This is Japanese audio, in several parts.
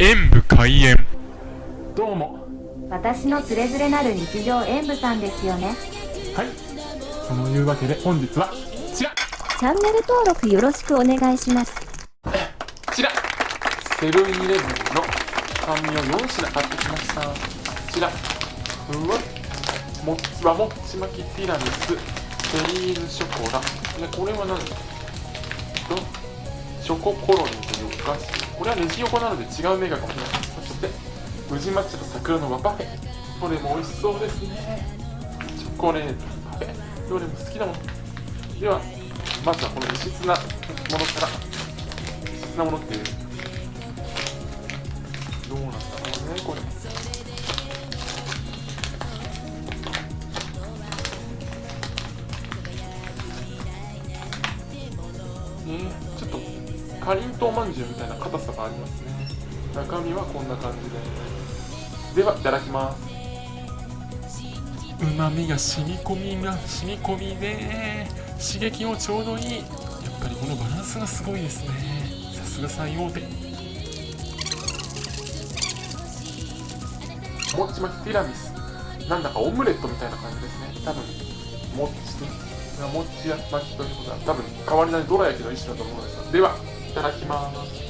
演武開演。どうも。私のつれづれなる日常演舞さんですよね。はい。そのいうわけで本日はこちら。チャンネル登録よろしくお願いします。こちら。セブンイレブンの紙を4品買ってきました。こちら。ふわっ。もっちはもっち巻きティラミス。テリーヌショコラ。でこれは何？だとチョココロネというお菓子これはネジ横なので違うメーカーかもしれそして宇治抹茶と桜の和パフェ。どれも美味しそうですね。チョコレートパフェ。どれも好きだもん。ではまずはこの異質なものから。異質なものっていうどうなんだろうねこれ。かりんとうまんじゅうみたいな硬さがあります。ね中身はこんな感じでではいただきますうまみが染み込みが染み込みね刺激もちょうどいい。やっぱりこのバランスがすごいですね。さすが最大手もっち巻きティラミス。なんだかオムレットみたいな感じですね。多分もっちもっち巻きということは多分変わりないどら焼きの一種だと思うんですよ。ではいただきます。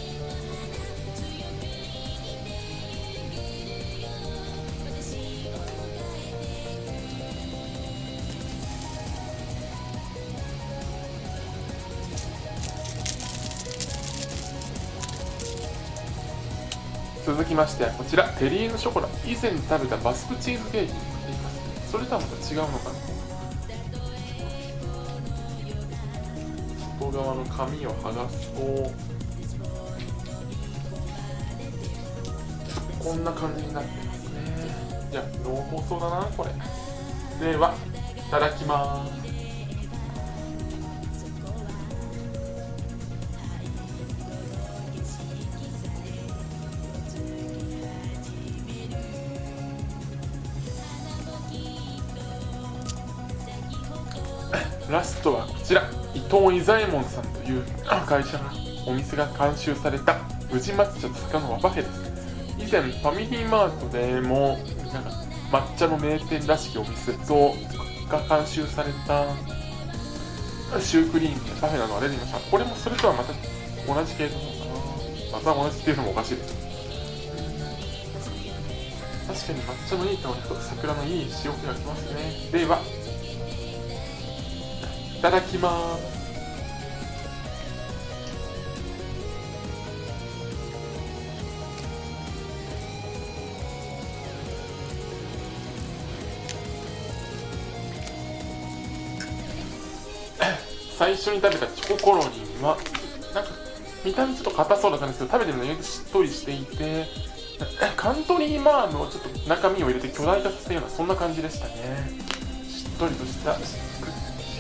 続きましてはこちら。テリーヌショコラ。以前食べたバスクチーズケーキに似ています。それとはまた違うのかな？外側の紙を剥がすとこんな感じになってますね。いや濃厚そうだなこれ。ではいただきます。ラストはこちら伊藤伊左衛門さんという会社がお店が監修された宇治抹茶と坂の和パフェです。以前ファミリーマートでもなんか抹茶の名店らしきお店とが監修されたシュークリームやパフェなどが出てきました。これもそれとはまた同じ系統なのかな。また同じっていうのもおかしいです。確かに抹茶のいい香りと桜のいい塩気がきますね。ではいただきます。最初に食べたチョココロリンはなんか見た目ちょっと硬そうな感じですけど食べてみるとしっとりしていて カントリーマームをちょっと中身を入れて巨大化させたようなそんな感じでしたね。しっとりとした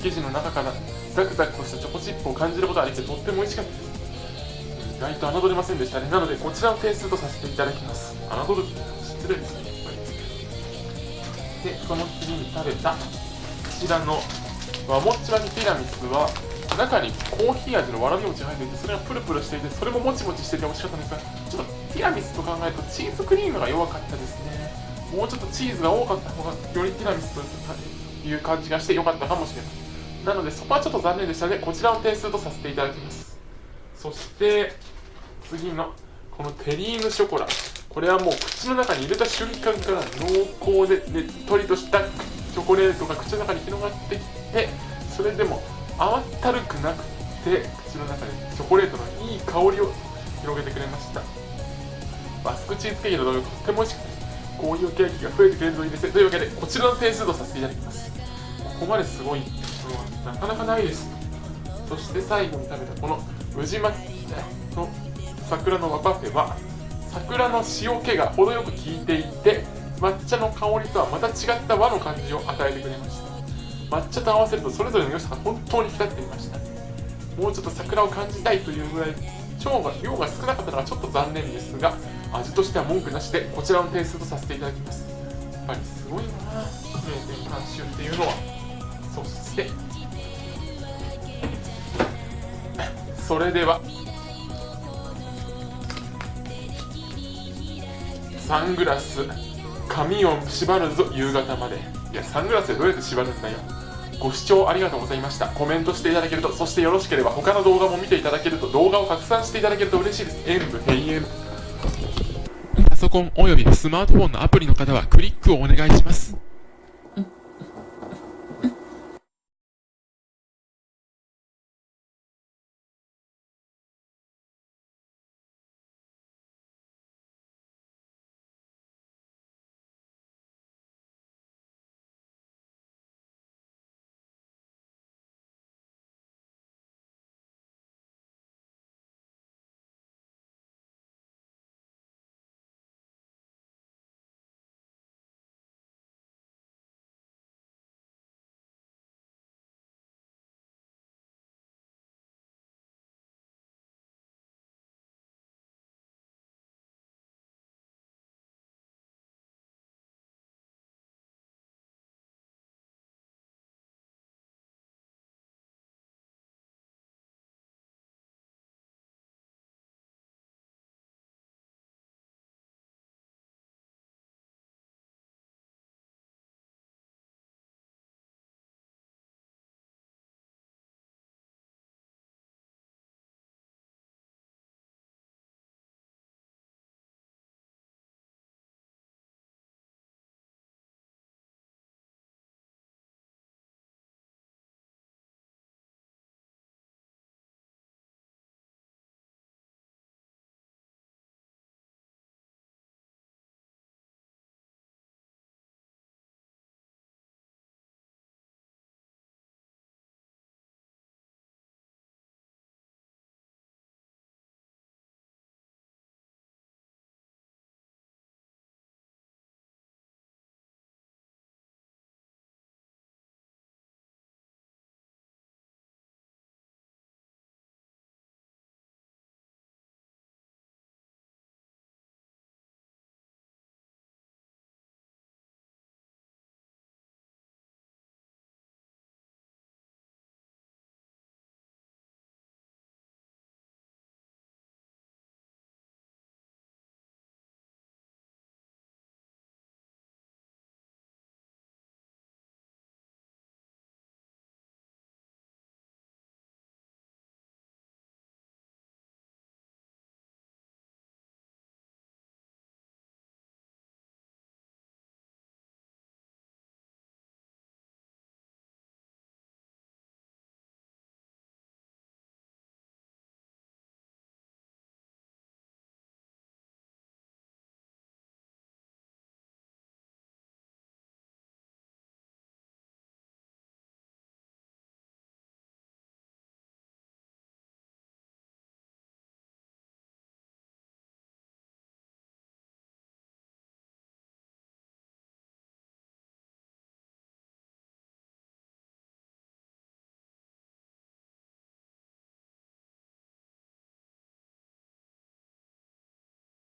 生地の中からザクザクとしたチョコチップを感じることができてとっても美味しかったです。意外と侮れませんでしたね。なのでこちらの点数とさせていただきます。侮るって失礼ですねやっぱりでその次に食べたこちらの和もっち巻きティラミスは中にコーヒー味のわらび餅が入っていてそれがプルプルしていてそれももちもちしてて美味しかったんですがちょっとティラミスと考えるとチーズクリームが弱かったですね。もうちょっとチーズが多かった方がよりティラミスという感じがして良かったかもしれませんなのでそこはちょっと残念でしたのでこちらの点数とさせていただきます。そして次のこのテリーヌショコラ。これはもう口の中に入れた瞬間から濃厚でねっとりとしたチョコレートが口の中に広がってきてそれでも甘ったるくなくて口の中でチョコレートのいい香りを広げてくれました。バスクチーズケーキの同様とっても美味しくてこういうケーキが増えてくれるといいですねというわけでこちらの点数とさせていただきます。ここまですごい。なかなかないです。そして最後に食べたこの宇治巻きの桜の和パフェは桜の塩気が程よく効いていて抹茶の香りとはまた違った和の感じを与えてくれました。抹茶と合わせるとそれぞれの良さが本当に引き立っていました。もうちょっと桜を感じたいというぐらい腸が量が少なかったのはちょっと残念ですが味としては文句なしでこちらの点数とさせていただきます。やっぱりすごいな名店監修っていうのは。そしてそれでは。サングラス。髪を縛るぞ夕方まで。いやサングラスでどうやって縛るんだよ。ご視聴ありがとうございました。コメントしていただけるとそしてよろしければ他の動画も見ていただけると動画を拡散していただけると嬉しいです。演武閉園。パソコンおよびスマートフォンのアプリの方はクリックをお願いします。